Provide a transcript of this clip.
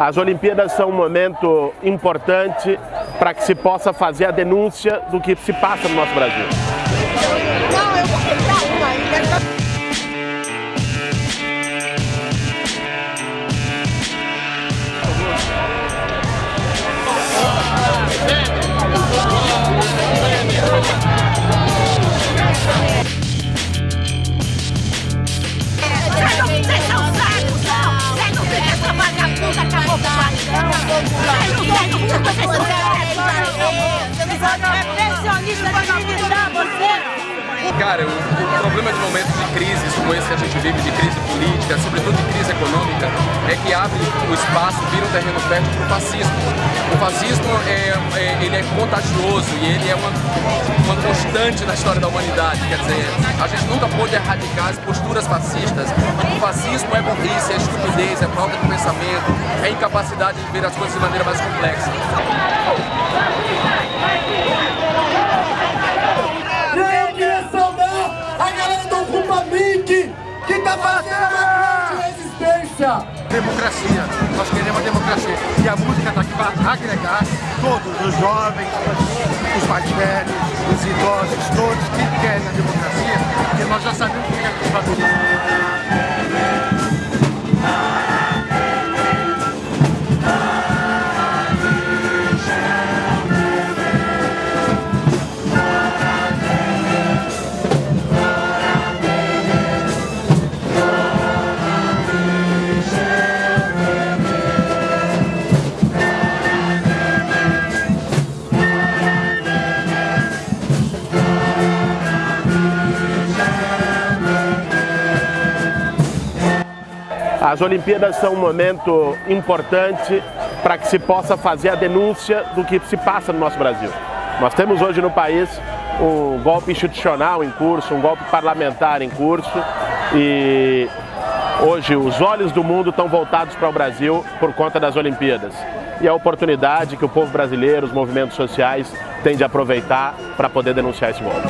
As Olimpíadas são um momento importante para que se possa fazer a denúncia do que se passa no nosso Brasil. 大，你看我多，了。Cara, o, problema de momentos de crise como esse que a gente vive, de crise política, sobretudo de crise econômica, é que abre o espaço, vira um terreno fértil para o fascismo. O fascismo é, é, ele é contagioso e ele é uma, uma constante na história da humanidade. Quer dizer, a gente nunca pôde erradicar as posturas fascistas. O fascismo é burrice, é estupidez, é falta de pensamento, é incapacidade de ver as coisas de maneira mais complexa. Democracia, nós queremos democracia. E a música está aqui para agregar todos, os jovens, os mais velhos, os idosos, todos que querem As Olimpíadas são um momento importante para que se possa fazer a denúncia do que se passa no nosso Brasil. Nós temos hoje no país um golpe institucional em curso, um golpe parlamentar em curso e hoje os olhos do mundo estão voltados para o Brasil por conta das Olimpíadas. E a oportunidade que o povo brasileiro, os movimentos sociais têm de aproveitar para poder denunciar esse golpe.